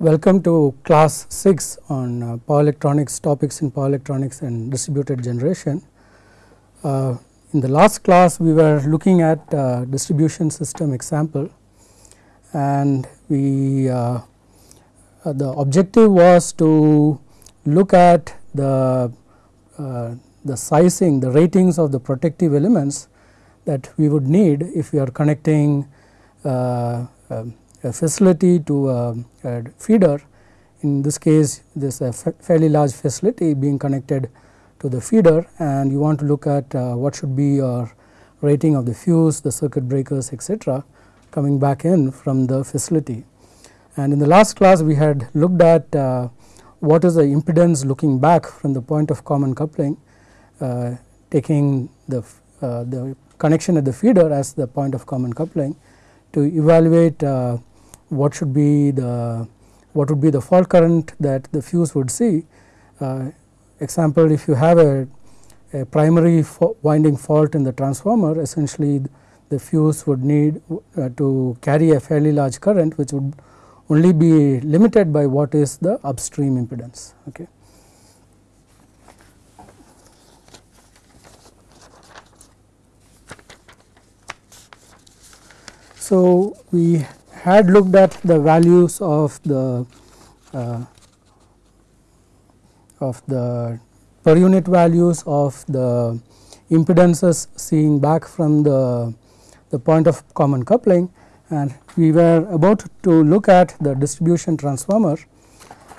welcome to class 6 on uh, power electronics topics in power electronics and distributed generation. Uh, in the last class we were looking at uh, distribution system example and we uh, uh, the objective was to look at the uh, the sizing the ratings of the protective elements that we would need if we are connecting um, facility to a, a, feeder. In this case, this a fairly large facility being connected to the feeder and you want to look at uh, what should be your rating of the fuse, the circuit breakers etc., coming back in from the facility. And in the last class we had looked at uh, what is the impedance looking back from the point of common coupling uh, taking the, uh, the connection at the feeder as the point of common coupling to evaluate uh, what should be the what would be the fault current that the fuse would see. Uh, example if you have a, a primary winding fault in the transformer essentially the fuse would need uh, to carry a fairly large current which would only be limited by what is the upstream impedance. Okay. So, we had looked at the values of the uh, of the per unit values of the impedances seen back from the the point of common coupling and we were about to look at the distribution transformer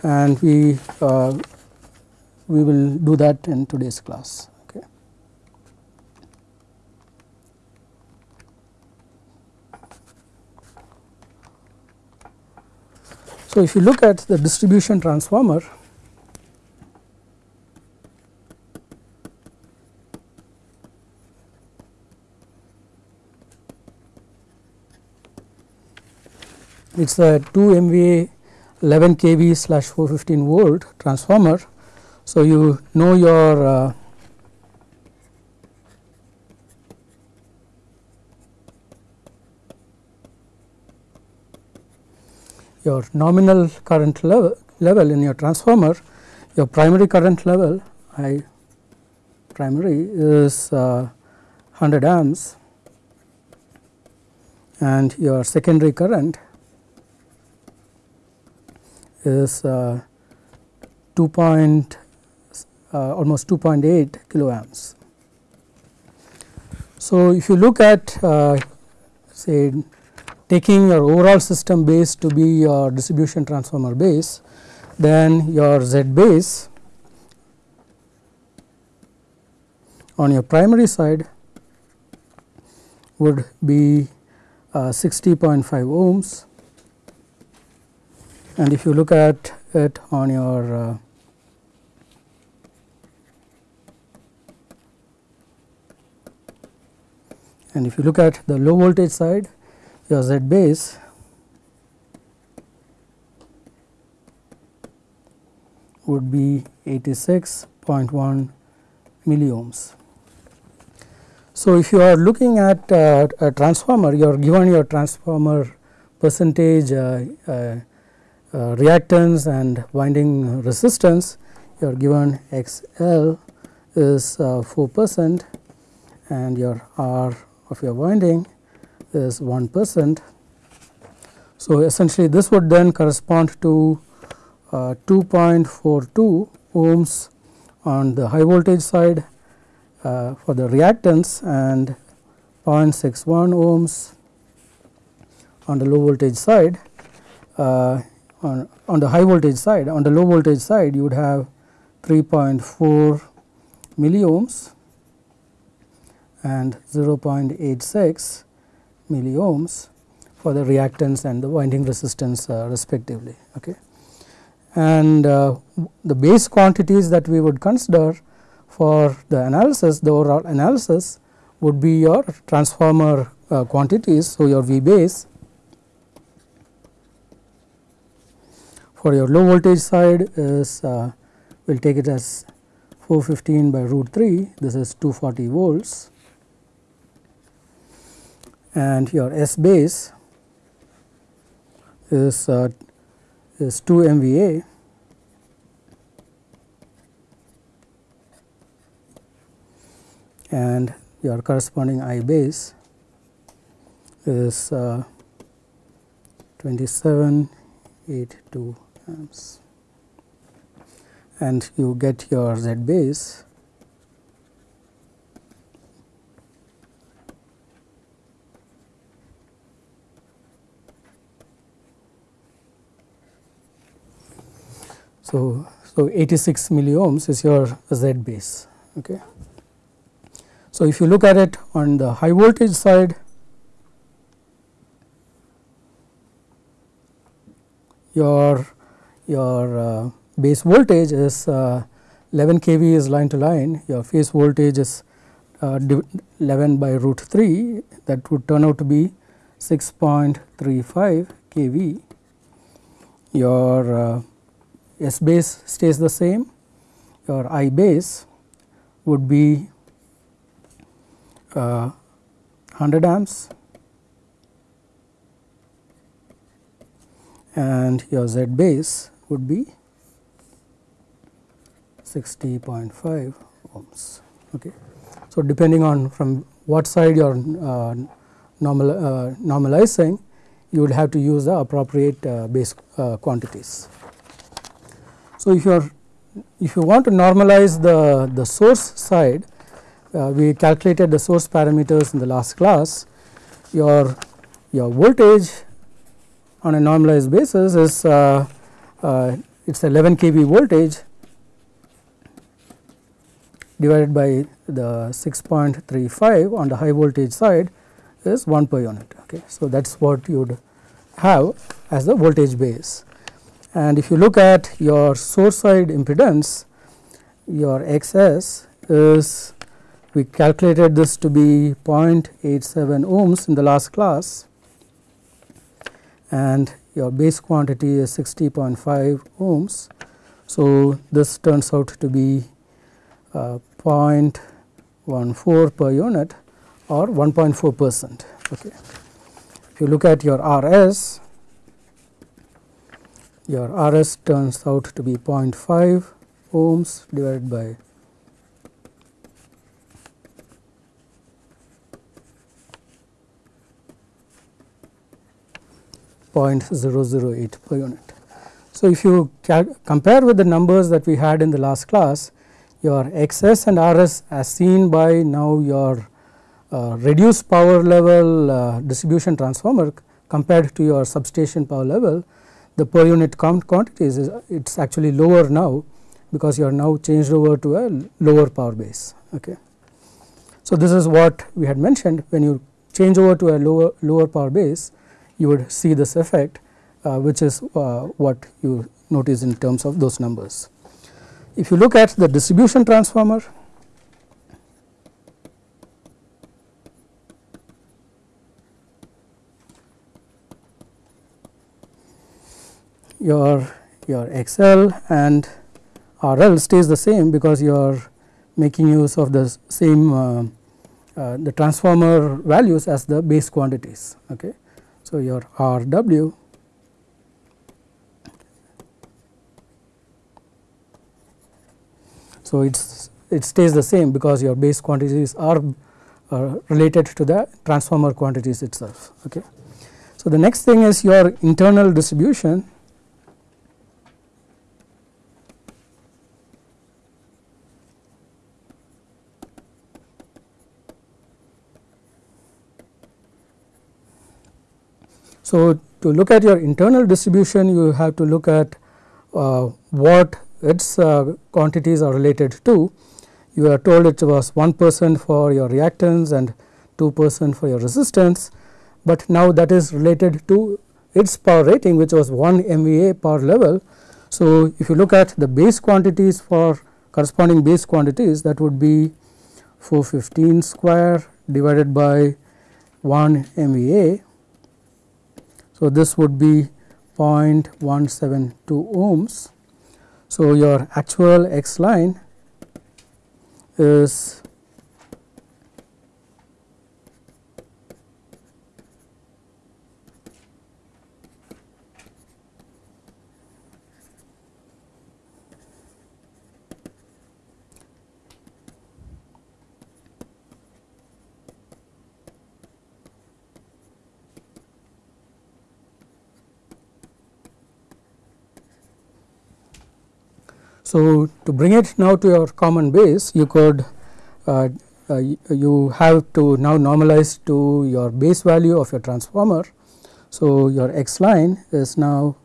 and we uh, we will do that in today's class. So, if you look at the distribution transformer it is a 2 MVA 11 kV slash 415 volt transformer. So, you know your uh, your nominal current level, level in your transformer, your primary current level I primary is uh, 100 amps and your secondary current is uh, 2 point uh, almost 2.8 kiloamps. So, if you look at uh, say taking your overall system base to be your distribution transformer base, then your Z base on your primary side would be uh, 60.5 ohms. And if you look at it on your uh, and if you look at the low voltage side your Z base would be 86.1 milliohms. So, if you are looking at uh, a transformer, you are given your transformer percentage uh, uh, uh reactance and winding resistance, you are given XL is uh, 4 percent and your R of your winding is 1 percent. So, essentially this would then correspond to uh, 2.42 ohms on the high voltage side uh, for the reactance and 0.61 ohms on the low voltage side. Uh, on, on the high voltage side, on the low voltage side you would have 3.4 milliohms and 0.86 milliohms for the reactance and the winding resistance uh, respectively. Okay. And uh, the base quantities that we would consider for the analysis, the overall analysis would be your transformer uh, quantities. So, your V base for your low voltage side is uh, we will take it as 415 by root 3 this is 240 volts and your S base is uh, is 2 MVA and your corresponding I base is uh, 2782 amps. And you get your Z base So, so 86 milliohms is your Z base. Okay. So, if you look at it on the high voltage side, your your uh, base voltage is uh, 11 kV is line to line, your phase voltage is uh, 11 by root 3 that would turn out to be 6.35 kV. Your uh, S base stays the same, your I base would be uh, 100 amps and your Z base would be 60.5 ohms. Okay. So, depending on from what side you are uh, normal, uh, normalizing, you would have to use the appropriate uh, base uh, quantities. So, if you are if you want to normalize the, the source side, uh, we calculated the source parameters in the last class. Your your voltage on a normalized basis is uh, uh, it is 11 kV voltage divided by the 6.35 on the high voltage side is 1 per unit. Okay. So, that is what you would have as the voltage base. And if you look at your source side impedance, your XS is we calculated this to be 0.87 ohms in the last class and your base quantity is 60.5 ohms. So, this turns out to be uh, 0.14 per unit or 1.4 percent. Okay. If you look at your RS, your RS turns out to be 0.5 ohms divided by 0.008 per unit. So, if you compare with the numbers that we had in the last class, your XS and RS as seen by now your uh, reduced power level uh, distribution transformer compared to your substation power level, the per unit count quantities is it is actually lower now because you are now changed over to a lower power base. Okay. So, this is what we had mentioned when you change over to a lower lower power base you would see this effect uh, which is uh, what you notice in terms of those numbers. If you look at the distribution transformer, your your XL and RL stays the same because you are making use of the same uh, uh, the transformer values as the base quantities. Okay. So, your R W So, it's it stays the same because your base quantities are uh, related to the transformer quantities itself. Okay. So, the next thing is your internal distribution So, to look at your internal distribution you have to look at uh, what its uh, quantities are related to. You are told it was 1 percent for your reactance and 2 percent for your resistance, but now that is related to its power rating which was 1 MVA power level. So, if you look at the base quantities for corresponding base quantities that would be 415 square divided by 1 MVA so, this would be 0.172 ohms. So, your actual x line is So, to bring it now to your common base you could uh, uh, you have to now normalize to your base value of your transformer. So, your x line is now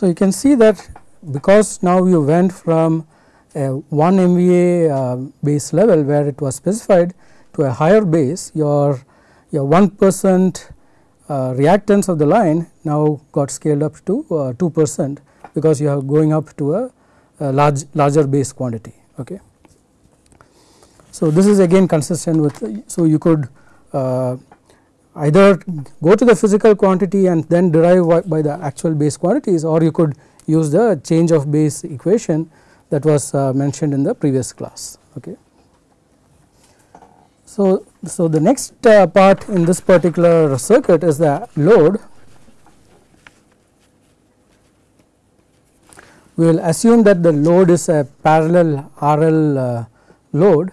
So, you can see that because now you went from a 1 MVA uh, base level where it was specified to a higher base your your 1 percent uh, reactance of the line now got scaled up to uh, 2 percent because you are going up to a, a, large larger base quantity. Okay. So, this is again consistent with so you could uh, either go to the physical quantity and then derive by the actual base quantities or you could use the change of base equation that was uh, mentioned in the previous class. Okay. So, so the next uh, part in this particular circuit is the load. We will assume that the load is a parallel RL uh, load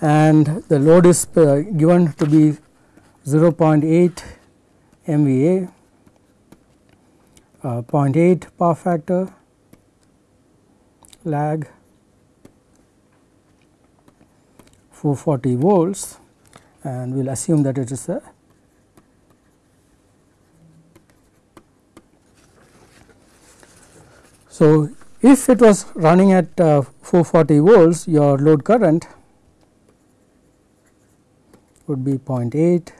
and the load is uh, given to be 0.8 MVA, uh, 0.8 power factor, lag 440 volts and we will assume that it is a So, if it was running at uh, 440 volts your load current would be 0.8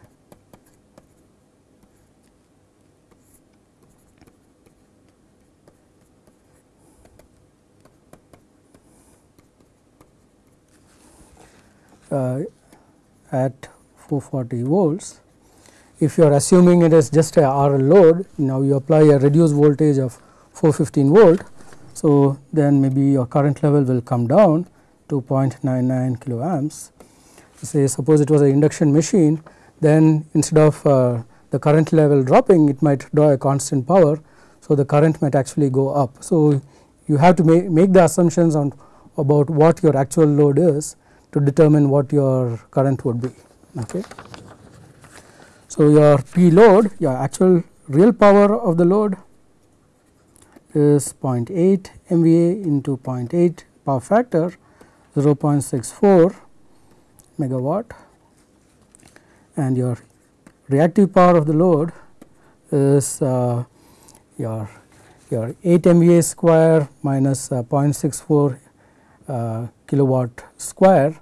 uh, at 440 volts. If you are assuming it is just a RL load, now you apply a reduced voltage of 415 volt. So, then maybe your current level will come down to 0.99 kilo amps. Say suppose it was an induction machine, then instead of uh, the current level dropping, it might draw a constant power. So, the current might actually go up. So, you have to make, make the assumptions on about what your actual load is to determine what your current would be. Okay. So, your P load your actual real power of the load is 0.8 MVA into 0.8 power factor 0.64 megawatt and your reactive power of the load is uh, your your 8 MVA square minus uh, 0.64 uh, kilowatt square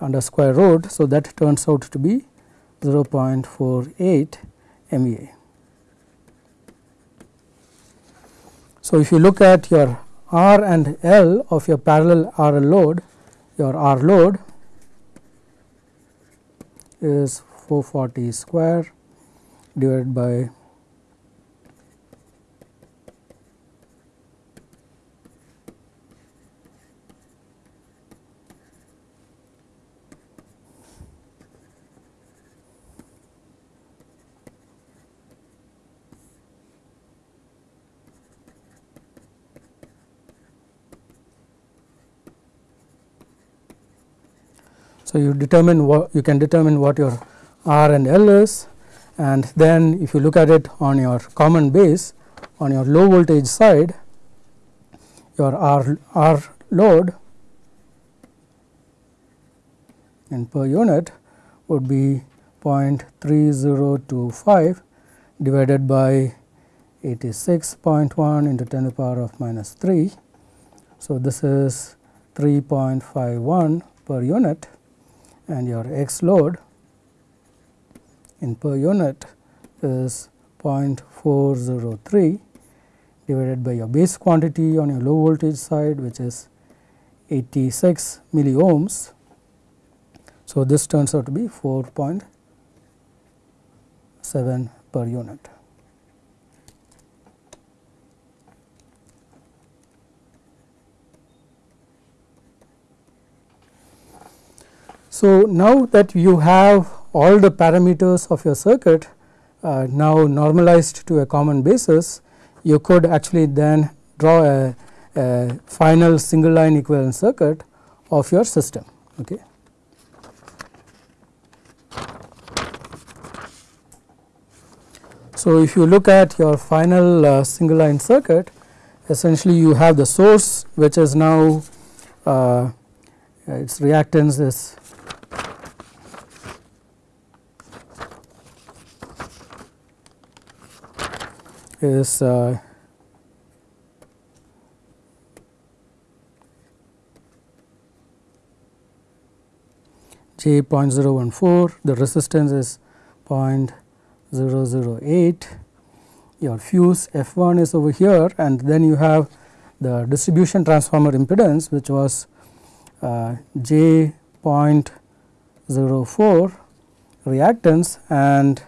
under square root. So, that turns out to be 0.48 MVA. So, if you look at your R and L of your parallel RL load, your R load is 440 square divided by So, you determine what you can determine what your R and L is and then if you look at it on your common base on your low voltage side your R, R load in per unit would be 0.3025 divided by 86.1 into 10 to the power of minus 3. So, this is 3.51 per unit and your x load in per unit is 0.403 divided by your base quantity on your low voltage side which is 86 milliohms. So, this turns out to be 4.7 per unit. So, now that you have all the parameters of your circuit uh, now normalized to a common basis, you could actually then draw a, a final single line equivalent circuit of your system. Okay. So, if you look at your final uh, single line circuit essentially you have the source which is now uh, its reactance is is uh, J 0.014, the resistance is 0.008, your fuse F 1 is over here and then you have the distribution transformer impedance which was uh, J 0.04 reactance and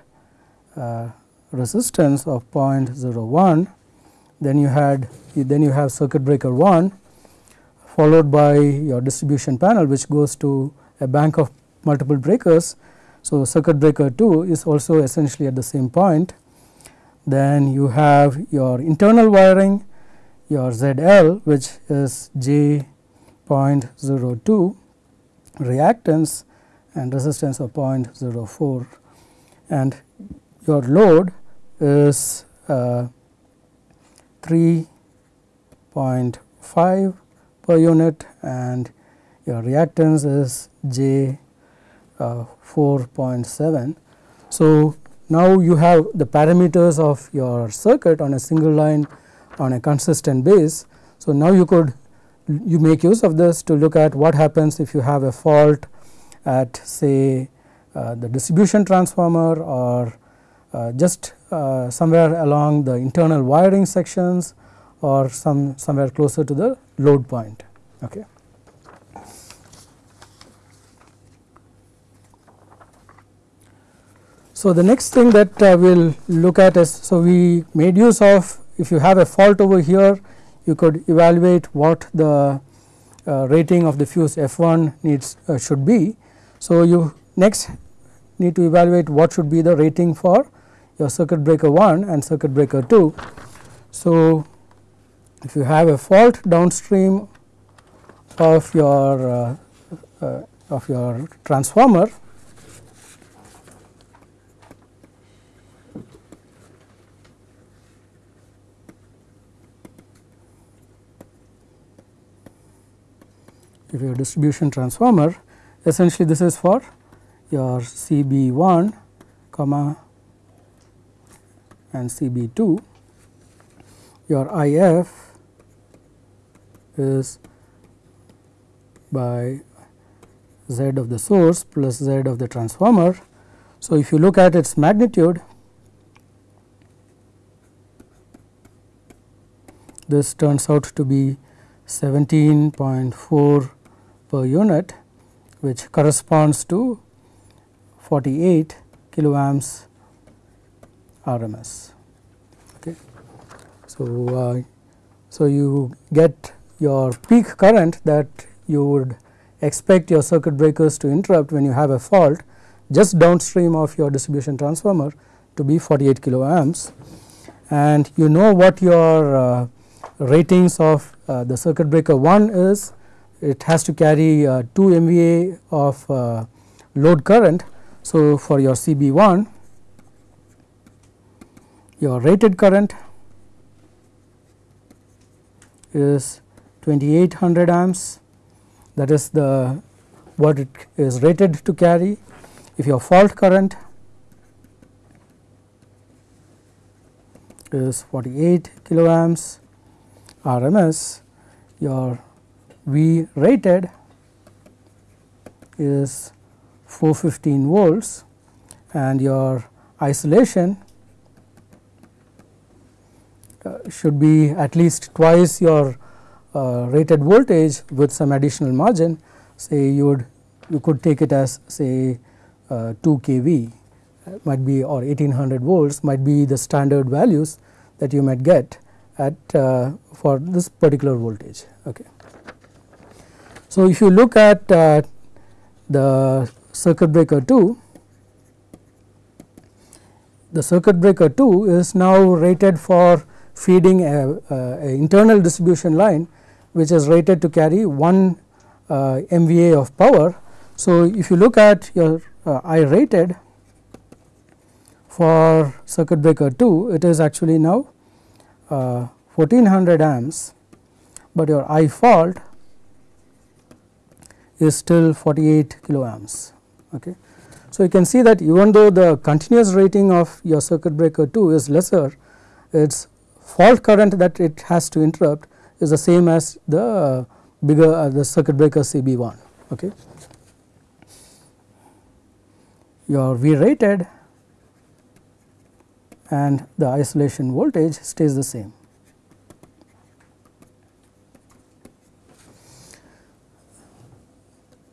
uh, resistance of 0.01 then you had then you have circuit breaker 1 followed by your distribution panel which goes to a bank of multiple breakers. So, circuit breaker 2 is also essentially at the same point then you have your internal wiring your ZL which is J 0.02 reactance and resistance of 0.04 and your load is uh, 3.5 per unit and your reactance is J uh, 4.7. So, now you have the parameters of your circuit on a single line on a consistent base. So, now you could you make use of this to look at what happens if you have a fault at say uh, the distribution transformer or uh, just uh, somewhere along the internal wiring sections or some somewhere closer to the load point. Okay. So, the next thing that uh, we will look at is, so we made use of if you have a fault over here you could evaluate what the uh, rating of the fuse F1 needs uh, should be. So, you next need to evaluate what should be the rating for your circuit breaker 1 and circuit breaker 2. So, if you have a fault downstream of your uh, uh, of your transformer if your distribution transformer essentially this is for your CB1 comma and CB2 your IF is by Z of the source plus Z of the transformer. So, if you look at its magnitude this turns out to be 17.4 per unit which corresponds to 48 kiloamps RMS. Okay. So, uh, so you get your peak current that you would expect your circuit breakers to interrupt when you have a fault just downstream of your distribution transformer to be 48 kiloamps and you know what your uh, ratings of uh, the circuit breaker 1 is it has to carry uh, 2 MVA of uh, load current. So, for your CB1 your rated current is 2800 amps that is the what it is rated to carry. If your fault current is 48 kiloamps RMS, your V rated is 415 volts and your isolation should be at least twice your uh, rated voltage with some additional margin say you would you could take it as say uh, 2 kV might be or 1800 volts might be the standard values that you might get at uh, for this particular voltage. Okay. So, if you look at uh, the circuit breaker 2, the circuit breaker 2 is now rated for feeding a, a, internal distribution line which is rated to carry 1 uh, MVA of power. So, if you look at your uh, I rated for circuit breaker 2 it is actually now uh, 1400 amps, but your I fault is still 48 kilo amps. Okay. So, you can see that even though the continuous rating of your circuit breaker 2 is lesser, its fault current that it has to interrupt is the same as the uh, bigger uh, the circuit breaker CB1. Okay. Your V rated and the isolation voltage stays the same.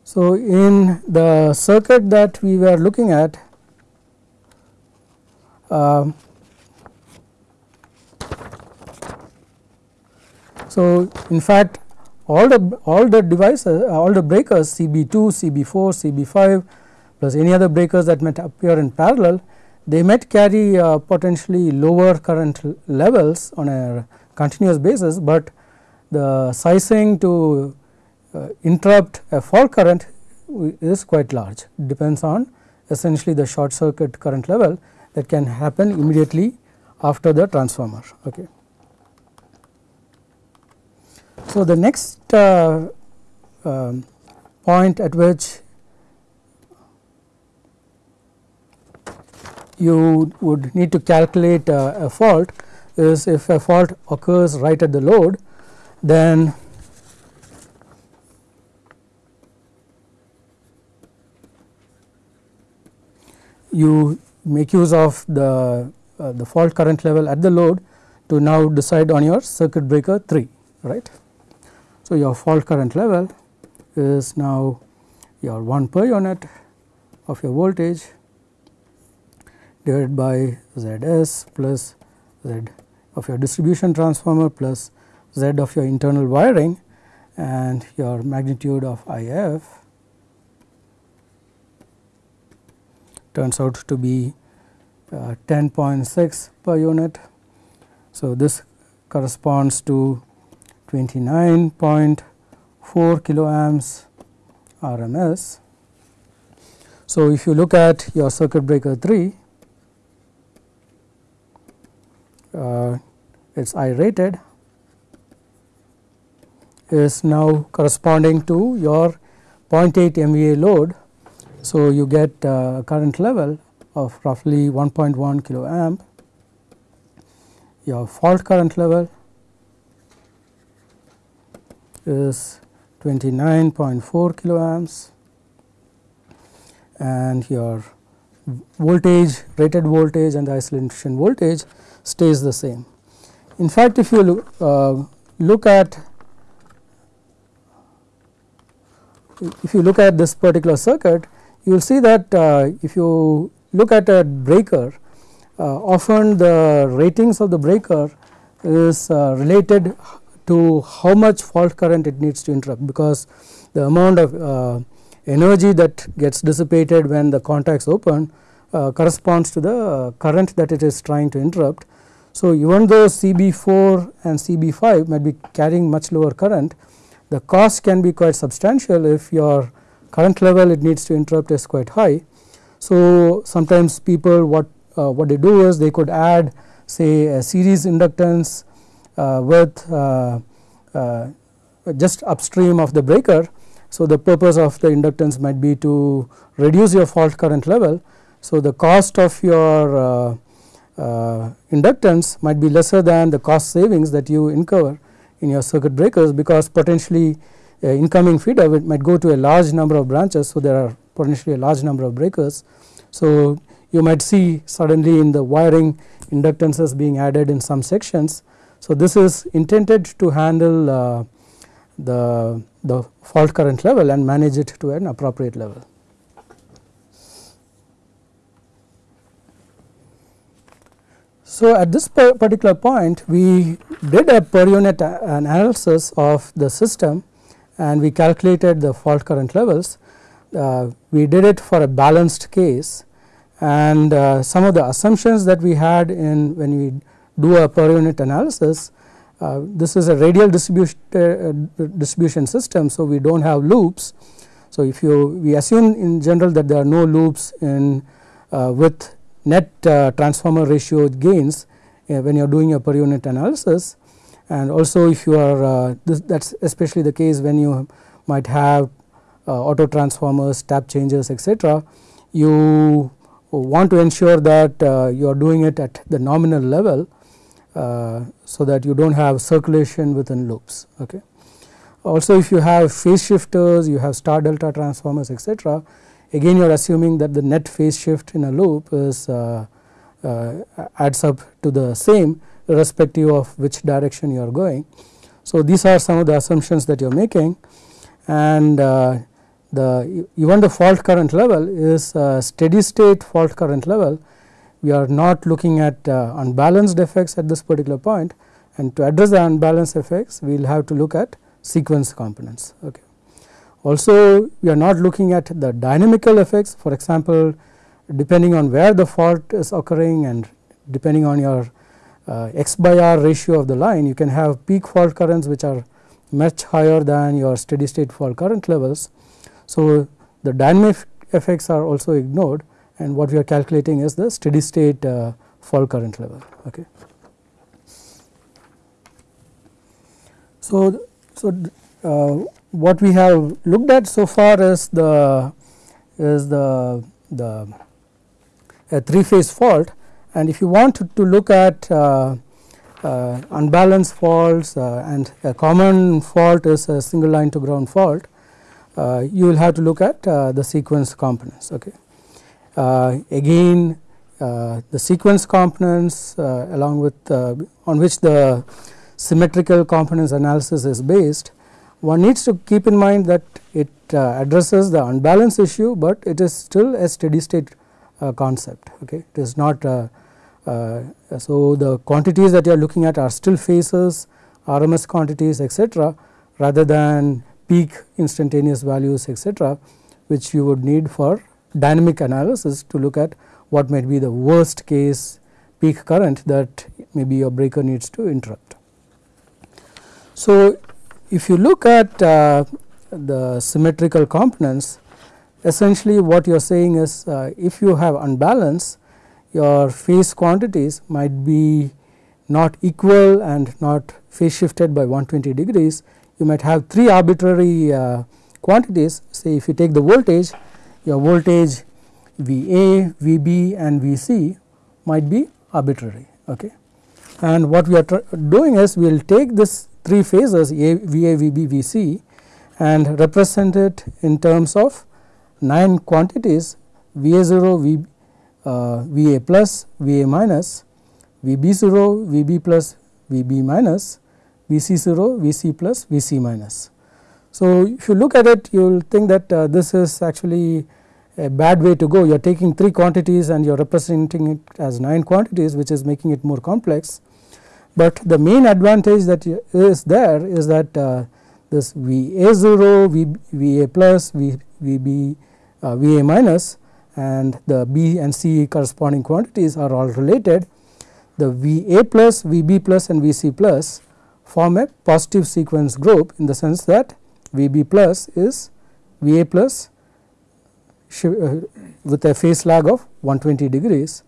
So, in the circuit that we were looking at uh, so in fact all the all the devices all the breakers CB2, CB4, CB5 plus any other breakers that might appear in parallel they might carry uh, potentially lower current levels on a continuous basis, but the sizing to uh, interrupt a fault current is quite large depends on essentially the short circuit current level that can happen immediately after the transformer. Okay. So, the next uh, uh, point at which you would need to calculate uh, a fault is if a fault occurs right at the load then you make use of the uh, the fault current level at the load to now decide on your circuit breaker 3 right. So, your fault current level is now your 1 per unit of your voltage divided by Z s plus Z of your distribution transformer plus Z of your internal wiring and your magnitude of I f turns out to be uh, 10.6 per unit. So, this corresponds to 29.4 kilo amps RMS. So, if you look at your circuit breaker 3 uh, its I rated is now corresponding to your 0.8 MVA load. So, you get a current level of roughly 1.1 kilo amp, your fault current level is 29.4 kilo amps and your voltage rated voltage and the isolation voltage stays the same. In fact, if you look, uh, look at if you look at this particular circuit, you will see that uh, if you look at a breaker, uh, often the ratings of the breaker is uh, related to how much fault current it needs to interrupt, because the amount of uh, energy that gets dissipated when the contacts open uh, corresponds to the current that it is trying to interrupt. So, even though CB4 and CB5 might be carrying much lower current, the cost can be quite substantial if your current level it needs to interrupt is quite high. So, sometimes people what uh, what they do is they could add say a series inductance with uh, uh just upstream of the breaker. So, the purpose of the inductance might be to reduce your fault current level. So, the cost of your uh, uh, inductance might be lesser than the cost savings that you incur in your circuit breakers because potentially uh, incoming feeder might go to a large number of branches. So, there are potentially a large number of breakers. So, you might see suddenly in the wiring inductances being added in some sections. So, this is intended to handle uh, the, the fault current level and manage it to an appropriate level. So, at this particular point we did a per unit analysis of the system and we calculated the fault current levels. Uh, we did it for a balanced case and uh, some of the assumptions that we had in when we do a per unit analysis uh, this is a radial distribution, uh, distribution system. So, we do not have loops. So, if you we assume in general that there are no loops in uh, with net uh, transformer ratio gains when you are doing a per unit analysis and also if you are this, that is especially the case when you might have auto transformers, tap changers etc. You want to ensure that uh, you are doing it at the nominal level uh, so that you do not have circulation within loops. Okay. Also if you have phase shifters, you have star delta transformers etc. again you are assuming that the net phase shift in a loop is uh, uh, adds up to the same irrespective of which direction you are going. So these are some of the assumptions that you are making and uh, the even the fault current level is steady state fault current level we are not looking at uh, unbalanced effects at this particular point and to address the unbalanced effects we will have to look at sequence components. Okay. Also we are not looking at the dynamical effects for example depending on where the fault is occurring and depending on your uh, x by r ratio of the line you can have peak fault currents which are much higher than your steady state fault current levels. So the dynamic effects are also ignored and what we are calculating is the steady state uh, fault current level. Okay. So, so uh, what we have looked at so far is the is the the a three phase fault and if you want to, to look at uh, uh, unbalanced faults uh, and a common fault is a single line to ground fault uh, you will have to look at uh, the sequence components okay again uh, the sequence components uh, along with on which the symmetrical components analysis is based one needs to keep in mind that it addresses the unbalance issue, but it is still a steady state concept okay it is not uh, so the quantities that you are looking at are still phases RMS quantities etc., rather than peak instantaneous values etc., which you would need for dynamic analysis to look at what might be the worst case peak current that maybe your breaker needs to interrupt. So, if you look at uh, the symmetrical components essentially what you are saying is uh, if you have unbalance your phase quantities might be not equal and not phase shifted by 120 degrees you might have three arbitrary uh, quantities say if you take the voltage your voltage VA, VB and VC might be arbitrary. Okay. And what we are doing is we will take this three phases A, VA, VB, VC and represent it in terms of 9 quantities VA0, v, uh, VA plus, VA minus, VB0, VB plus, VB minus, VC0, VC plus, VC minus. So, if you look at it you will think that uh, this is actually a bad way to go you are taking 3 quantities and you are representing it as 9 quantities which is making it more complex. But the main advantage that is there is that uh, this VA0, v, VA plus, VB, uh, VA minus and the B and C corresponding quantities are all related. The VA plus, VB plus and VC plus form a positive sequence group in the sense that VB plus is VA plus Uh, with a phase lag of 120 degrees.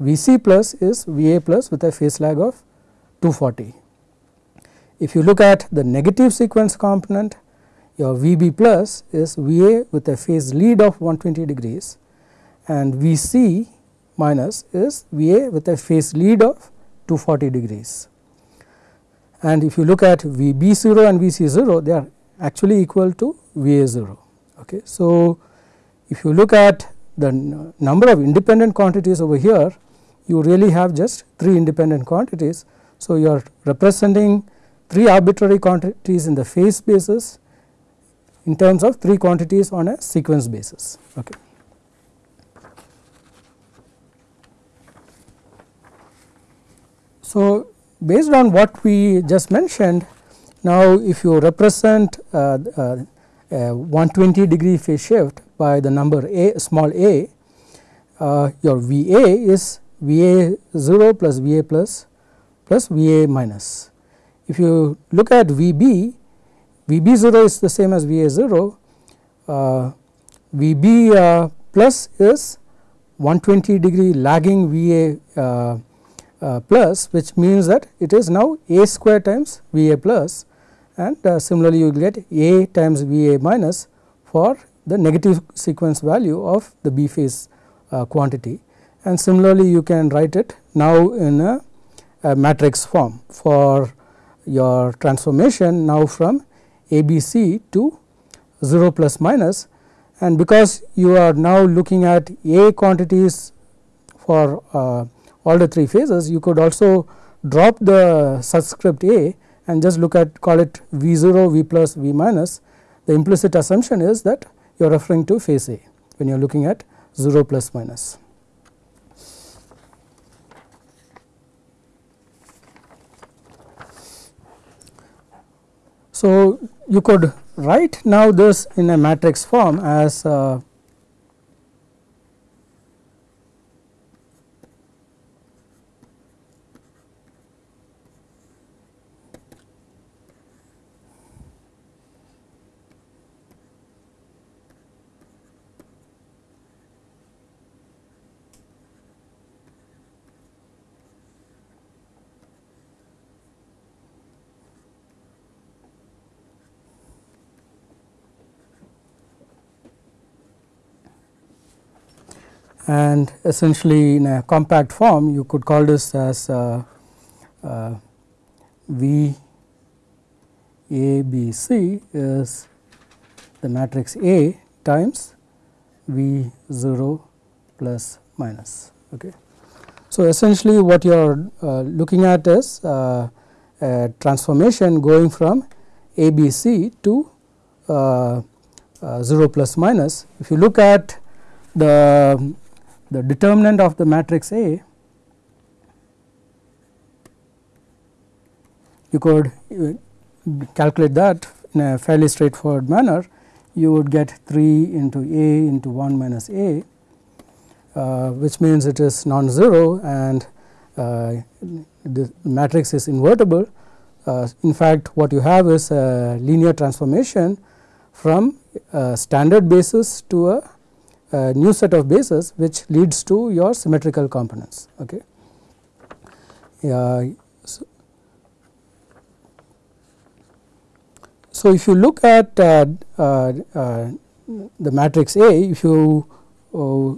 Vc plus is Va plus with a phase lag of 240. If you look at the negative sequence component your Vb plus is Va with a phase lead of 120 degrees and Vc minus is Va with a phase lead of 240 degrees. And if you look at Vb0 and Vc0 they are actually equal to Va0. Okay. So, if you look at the number of independent quantities over here you really have just 3 independent quantities. So, you are representing 3 arbitrary quantities in the phase basis in terms of 3 quantities on a sequence basis. Okay. So, based on what we just mentioned now if you represent uh, uh, 120 degree phase shift by the number a small a uh, your V a is V a 0 plus V a plus plus V a minus. If you look at V b, V b 0 is the same as V a 0, uh, V b uh, plus is 120 degree lagging V a uh, uh, plus which means that it is now a square times V a plus and uh, similarly you will get a times V a minus for the negative sequence value of the B phase uh, quantity. And similarly you can write it now in a, a matrix form for your transformation now from ABC to 0 plus minus. And because you are now looking at A quantities for uh, all the three phases you could also drop the subscript A and just look at call it V 0, V plus, V minus. The implicit assumption is that you are referring to phase A when you are looking at 0 plus minus. So, you could write now this in a matrix form as uh, and essentially in a compact form you could call this as uh, uh, V A B C is the matrix A times V 0 plus minus. Okay. So, essentially what you are uh, looking at is uh, a transformation going from A B C to uh, uh, 0 plus minus. If you look at the the determinant of the matrix A you could calculate that in a fairly straightforward manner you would get 3 into A into 1 minus A uh, which means it is non-zero and uh, the matrix is invertible. Uh, in fact, what you have is a linear transformation from a standard basis to a a new set of bases which leads to your symmetrical components. Okay. so, so, if you look at uh, uh, uh, the matrix A, if you uh,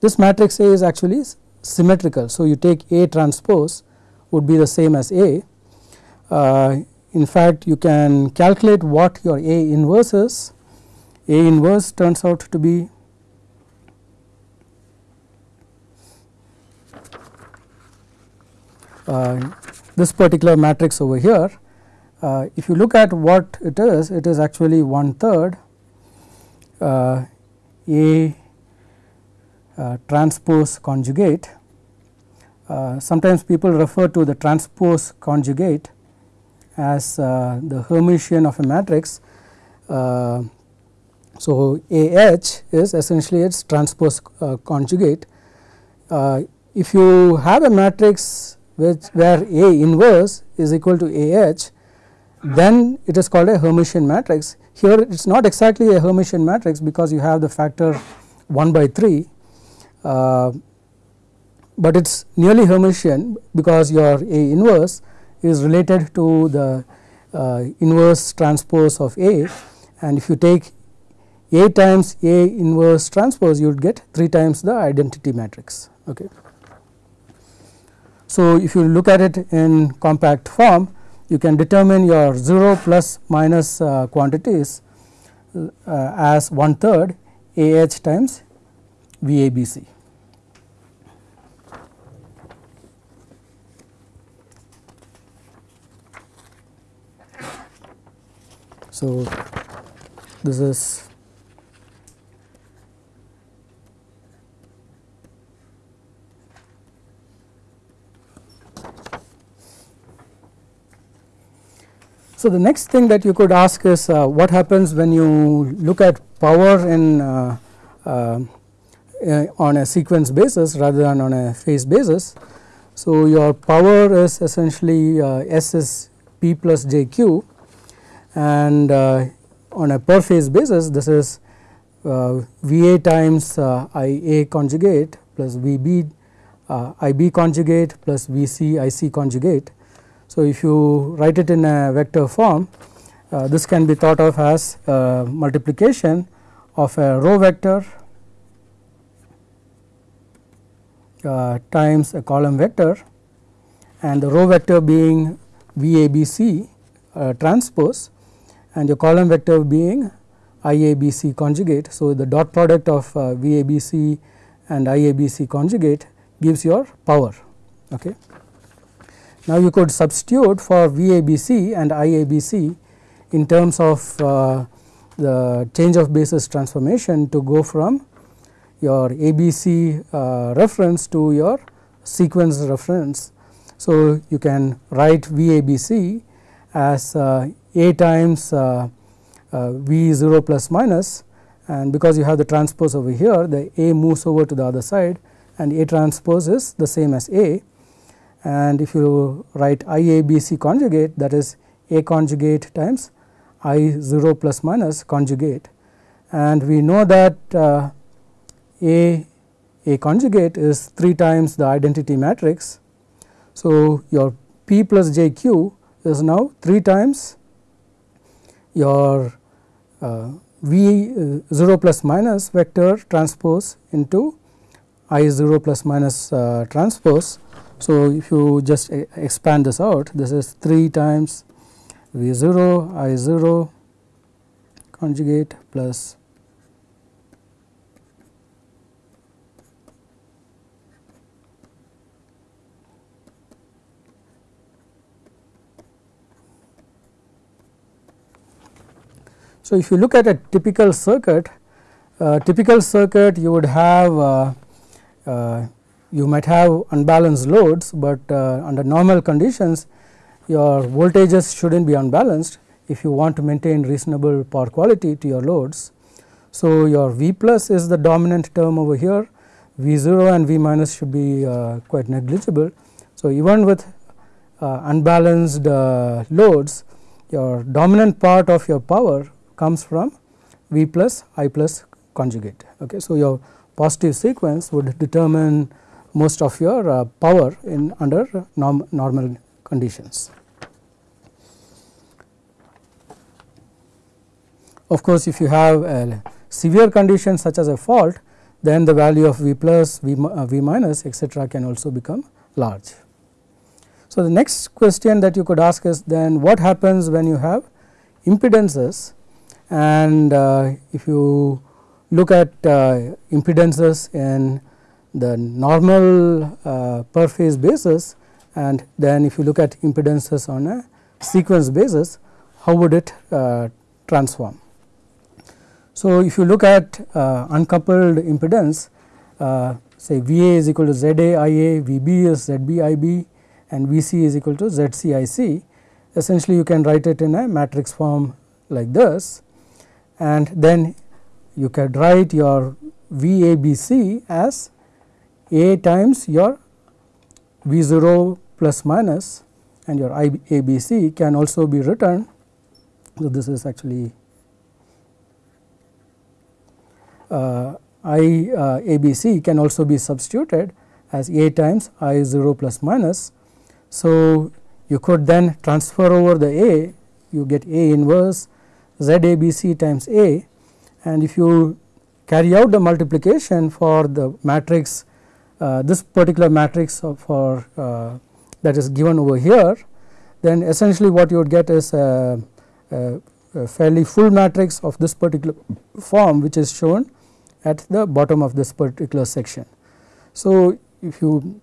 this matrix A is actually symmetrical. So, you take A transpose would be the same as A. In fact, you can calculate what your A inverse is. A inverse turns out to be Uh, this particular matrix over here uh, if you look at what it is it is actually one third uh, A transpose conjugate sometimes people refer to the transpose conjugate as uh, the Hermitian of a matrix. Uh, so, A h is essentially its transpose uh, conjugate. if you have a matrix which where A inverse is equal to A h then it is called a Hermitian matrix. Here it is not exactly a Hermitian matrix because you have the factor 1 by 3, uh, but it is nearly Hermitian because your A inverse is related to the uh, inverse transpose of A and if you take A times A inverse transpose you would get 3 times the identity matrix. Okay. So, if you look at it in compact form you can determine your 0 plus minus uh, quantities uh, as one third A h times V a b c. So, this is So, the next thing that you could ask is uh, what happens when you look at power in uh, uh, on a sequence basis rather than on a phase basis. So, your power is essentially uh, S is P plus J Q and uh, on a per phase basis this is uh, V A times I A conjugate plus V B I B conjugate plus V C I C conjugate so, if you write it in a vector form uh, this can be thought of as multiplication of a row vector uh, times a column vector and the row vector being VABC uh, transpose and your column vector being IABC conjugate. So, the dot product of uh, VABC and IABC conjugate gives your power. Okay. Now, you could substitute for VABC and IABC in terms of uh, the change of basis transformation to go from your ABC uh, reference to your sequence reference. So, you can write VABC as uh, A times uh, uh V 0 plus minus and because you have the transpose over here the A moves over to the other side and A transpose is the same as A and if you write IABC conjugate that is A conjugate times I 0 plus minus conjugate and we know that uh, A A conjugate is 3 times the identity matrix. So, your P plus J Q is now 3 times your uh, V uh, 0 plus minus vector transpose into I 0 plus minus uh, transpose so, if you just expand this out this is 3 times V 0 I 0 conjugate plus So, if you look at a typical circuit, uh, typical circuit you would have uh, uh, you might have unbalanced loads, but uh, under normal conditions your voltages should not be unbalanced if you want to maintain reasonable power quality to your loads. So, your V plus is the dominant term over here, V 0 and V minus should be uh, quite negligible. So, even with uh, unbalanced uh, loads your dominant part of your power comes from V plus I plus conjugate. Okay. So, your positive sequence would determine most of your uh, power in under norm, normal conditions. Of course, if you have a severe condition such as a fault then the value of V plus, V, uh, v minus etc., can also become large. So, the next question that you could ask is then what happens when you have impedances and uh, if you look at uh, impedances in the normal uh, per phase basis and then if you look at impedances on a sequence basis how would it uh, transform. So, if you look at uh, uncoupled impedance uh, say V A is equal to Z A I A, V B is Z B I B and V C is equal to Z C I C essentially you can write it in a matrix form like this and then you can write your V A B C as a times your V 0 plus minus and your I A B C can also be written. So, this is actually uh, I uh, A B C can also be substituted as A times I 0 plus minus. So, you could then transfer over the A you get A inverse Z A B C times A and if you carry out the multiplication for the matrix uh, this particular matrix for uh, that is given over here then essentially what you would get is a, a, a, fairly full matrix of this particular form which is shown at the bottom of this particular section. So, if you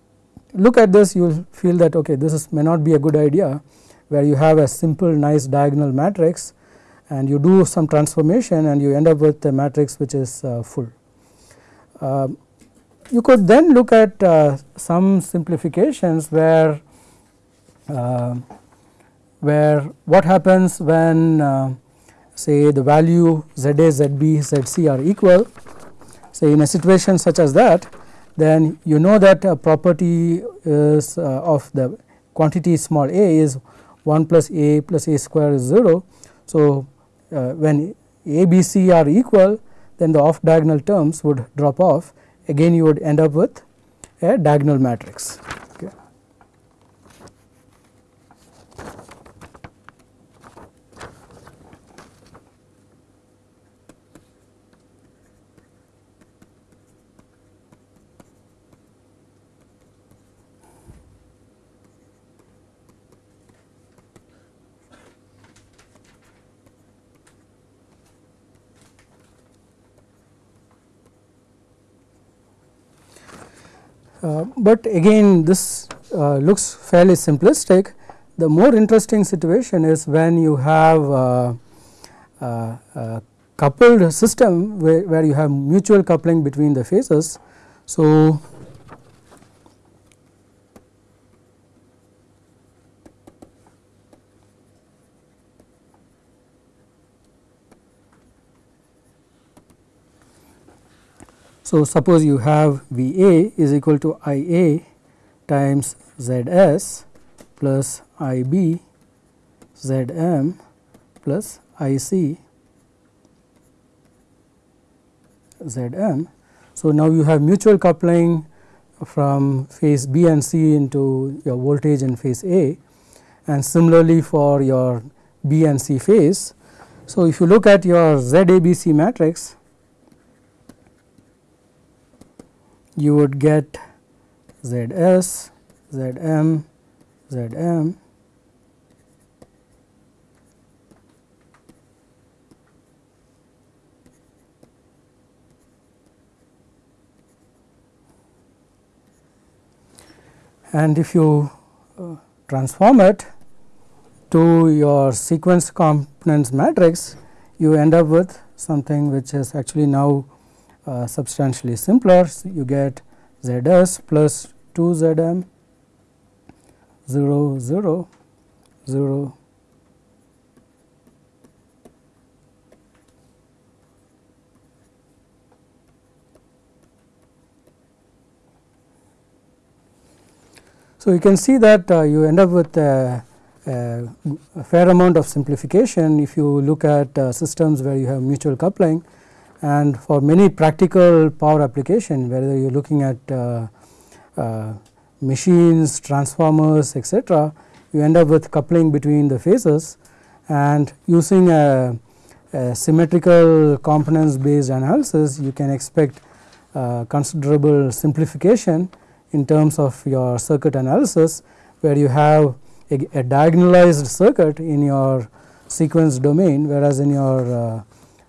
look at this you will feel that okay this is may not be a good idea where you have a simple nice diagonal matrix and you do some transformation and you end up with a matrix which is uh, full. Um, you could then look at uh, some simplifications where uh, where what happens when uh, say the value Z A, Z B, Z C are equal say in a situation such as that then you know that a property is uh, of the quantity small a is 1 plus a plus a square is 0. So, uh, when a b c are equal then the off diagonal terms would drop off again you would end up with a diagonal matrix. But again this uh, looks fairly simplistic. The more interesting situation is when you have uh, a coupled system where, where you have mutual coupling between the phases. So, So, suppose you have V A is equal to I A times Z S plus I B Z M plus I C Z M. So, now you have mutual coupling from phase B and C into your voltage in phase A and similarly for your B and C phase. So, if you look at your Z A B C matrix you would get ZS, Zm, Zm. And if you uh, transform it to your sequence components matrix you end up with something which is actually now uh, substantially simpler. So, you get Z s plus 2 Z m 0 0 0 So, you can see that uh, you end up with a, fair amount of simplification if you look at uh, systems where you have mutual coupling and for many practical power application whether you are looking at uh, uh, machines, transformers etc., you end up with coupling between the phases and using a, a symmetrical components based analysis you can expect uh, considerable simplification in terms of your circuit analysis where you have a, a diagonalized circuit in your sequence domain whereas in your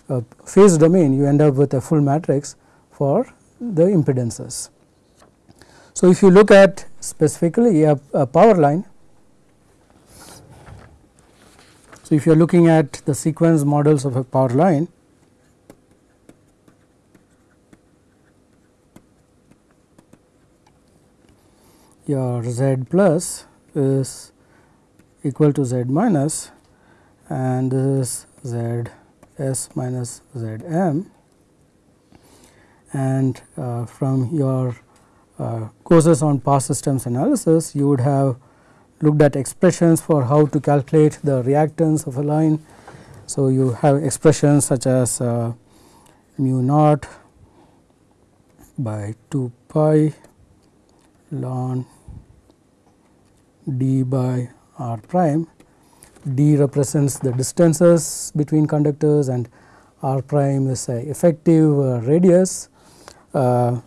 uh, phase domain you end up with a full matrix for the impedances. So, if you look at specifically a, a power line, so if you are looking at the sequence models of a power line, your Z plus is equal to Z minus and this is Z S minus Z m and uh, from your uh, courses on power systems analysis you would have looked at expressions for how to calculate the reactance of a line. So, you have expressions such as uh, mu naught by 2 pi ln d by r prime d represents the distances between conductors and r prime is a effective uh, radius. Uh,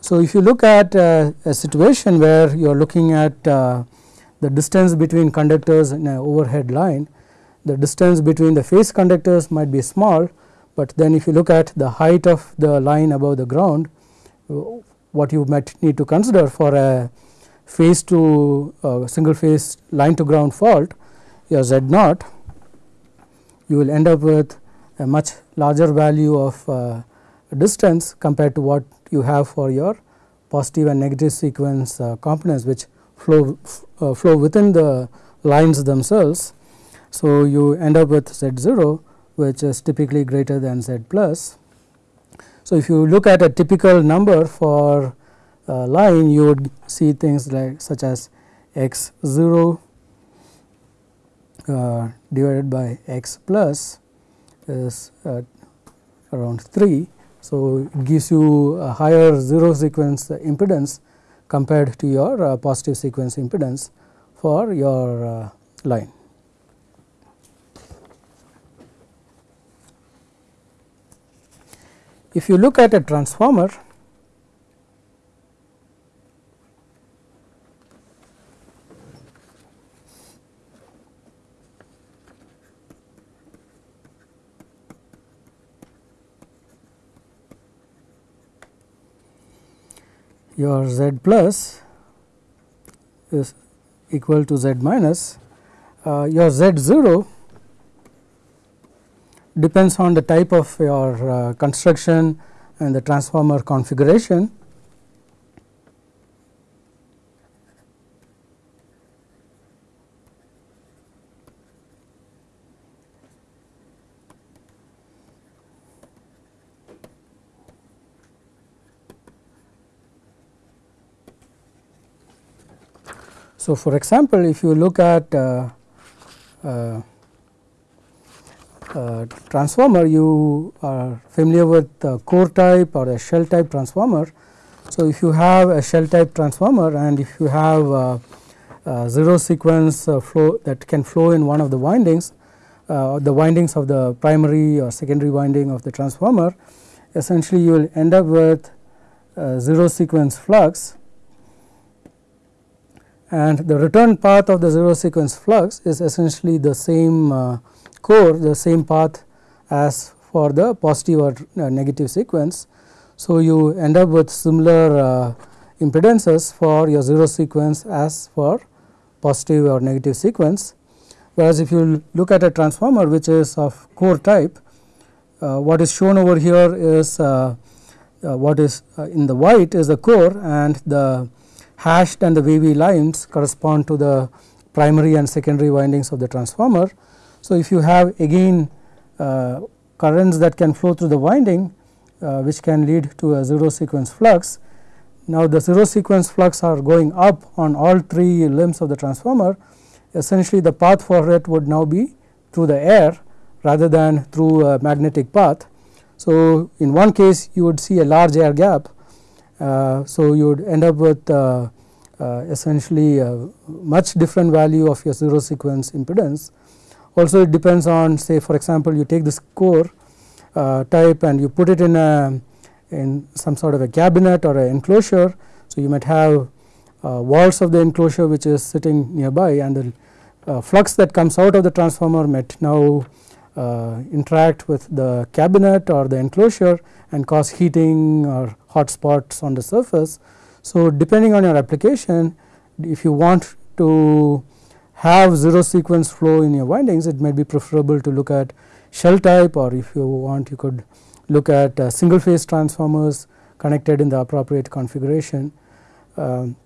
so, if you look at uh, a situation where you are looking at uh, the distance between conductors in an overhead line, the distance between the phase conductors might be small, but then if you look at the height of the line above the ground, what you might need to consider for a phase to uh, single phase line to ground fault your z naught you will end up with a much larger value of uh, distance compared to what you have for your positive and negative sequence uh, components which flow uh, flow within the lines themselves So, you end up with z 0 which is typically greater than z plus. So, if you look at a typical number for a line you would see things like such as x 0 uh, divided by x plus is uh, around 3. So, it gives you a higher 0 sequence impedance compared to your uh, positive sequence impedance for your line. If you look at a transformer your z plus is equal to z minus, uh, your z 0 depends on the type of your uh, construction and the transformer configuration. So, for example, if you look at uh, uh, uh, transformer, you are familiar with core type or a shell type transformer. So, if you have a shell type transformer and if you have zero sequence flow that can flow in one of the windings, uh, the windings of the primary or secondary winding of the transformer, essentially you will end up with zero sequence flux and the return path of the zero sequence flux is essentially the same uh, core the same path as for the positive or uh, negative sequence. So, you end up with similar uh, impedances for your zero sequence as for positive or negative sequence. Whereas, if you look at a transformer which is of core type, uh, what is shown over here is uh, uh, what is in the white is the core and the hashed and the wavy lines correspond to the primary and secondary windings of the transformer. So, if you have again uh, currents that can flow through the winding uh, which can lead to a zero sequence flux. Now, the zero sequence flux are going up on all three limbs of the transformer essentially the path for it would now be through the air rather than through a magnetic path. So, in one case you would see a large air gap so, you would end up with uh, uh, essentially a much different value of your zero sequence impedance. Also it depends on say for example, you take this core type and you put it in a in some sort of a cabinet or an enclosure. So, you might have walls of the enclosure which is sitting nearby and the uh, flux that comes out of the transformer might now uh, interact with the cabinet or the enclosure and cause heating or hot spots on the surface. So, depending on your application if you want to have zero sequence flow in your windings it may be preferable to look at shell type or if you want you could look at uh, single phase transformers connected in the appropriate configuration. Um,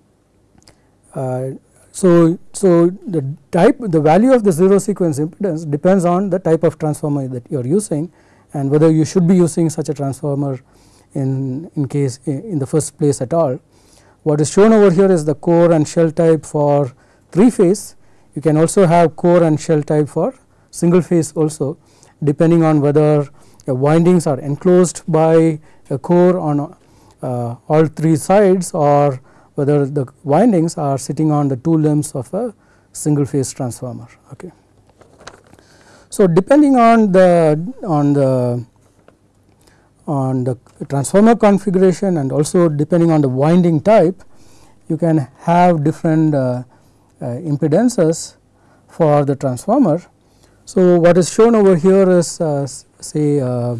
uh, so, so the type the value of the zero sequence impedance depends on the type of transformer that you are using and whether you should be using such a transformer in, in case in the first place at all. What is shown over here is the core and shell type for 3 phase. You can also have core and shell type for single phase also depending on whether the windings are enclosed by a core on uh, all three sides or whether the windings are sitting on the two limbs of a single phase transformer. Okay. So, depending on the on the on the transformer configuration and also depending on the winding type you can have different uh, uh, impedances for the transformer. So, what is shown over here is uh, say uh,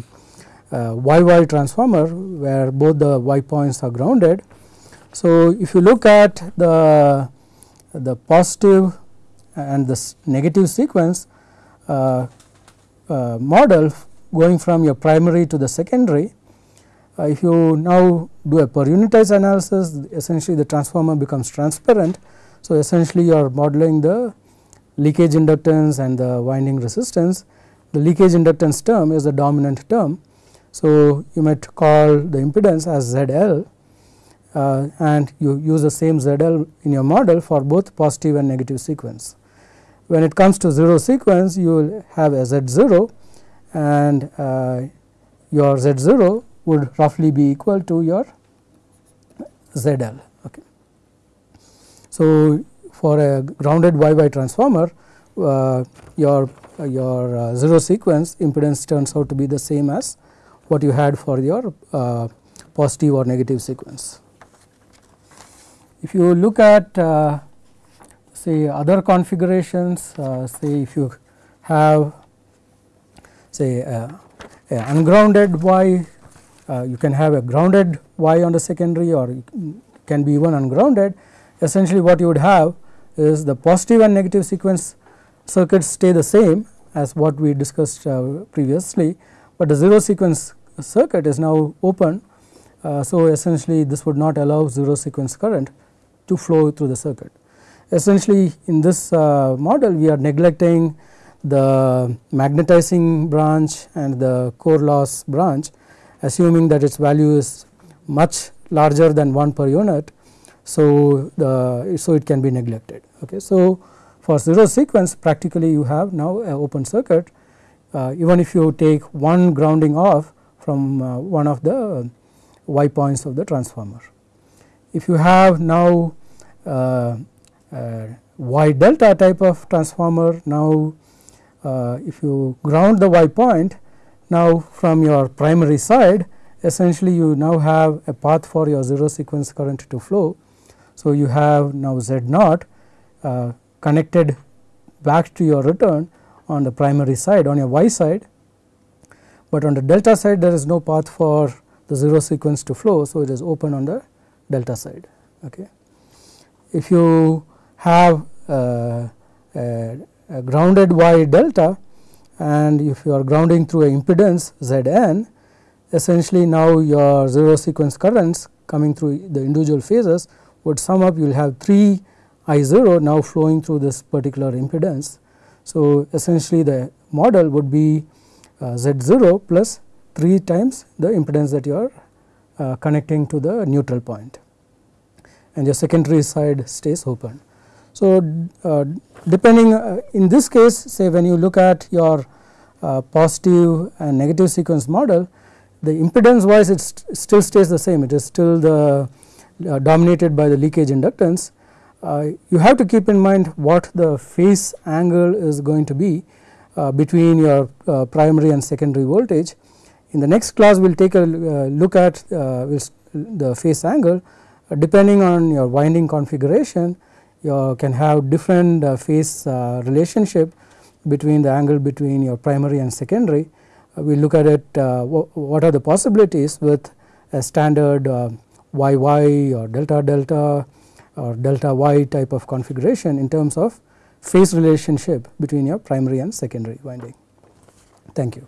YY transformer where both the Y points are grounded so, if you look at the, the positive and the negative sequence uh, uh, model going from your primary to the secondary, uh, if you now do a per unitized analysis essentially the transformer becomes transparent. So, essentially you are modeling the leakage inductance and the winding resistance, the leakage inductance term is the dominant term. So, you might call the impedance as ZL uh, and you use the same ZL in your model for both positive and negative sequence. When it comes to 0 sequence you will have a Z0 and uh, your Z0 would roughly be equal to your ZL. Okay. So, for a grounded Y Y transformer uh, your your uh, 0 sequence impedance turns out to be the same as what you had for your uh, positive or negative sequence. If you look at uh, say other configurations uh, say if you have say ungrounded Y you can have a grounded Y on the secondary or can be even ungrounded essentially what you would have is the positive and negative sequence circuits stay the same as what we discussed uh, previously, but the 0 sequence circuit is now open. Uh, so, essentially this would not allow 0 sequence current to flow through the circuit. Essentially in this uh, model we are neglecting the magnetizing branch and the core loss branch assuming that its value is much larger than 1 per unit. So, the so it can be neglected. Okay. So, for 0 sequence practically you have now a open circuit uh, even if you take one grounding off from uh, one of the y points of the transformer. If you have now uh, uh y delta type of transformer now uh, if you ground the y point now from your primary side essentially you now have a path for your 0 sequence current to flow. So, you have now Z naught uh, connected back to your return on the primary side on your y side, but on the delta side there is no path for the 0 sequence to flow. So, it is open on the delta side. Okay. If you have uh, a, a grounded y delta and if you are grounding through a impedance Z n essentially now your 0 sequence currents coming through the individual phases would sum up you will have 3 I 0 now flowing through this particular impedance. So, essentially the model would be uh, Z 0 plus 3 times the impedance that you are uh, connecting to the neutral point and your secondary side stays open. So, uh, depending uh, in this case say when you look at your uh, positive and negative sequence model the impedance wise it st still stays the same it is still the uh, dominated by the leakage inductance uh, you have to keep in mind what the phase angle is going to be uh, between your primary and secondary voltage. In the next class we will take a look at the phase angle depending on your winding configuration you can have different uh, phase uh, relationship between the angle between your primary and secondary. Uh, we look at it what are the possibilities with a standard YY or delta delta or delta y type of configuration in terms of phase relationship between your primary and secondary winding. Thank you.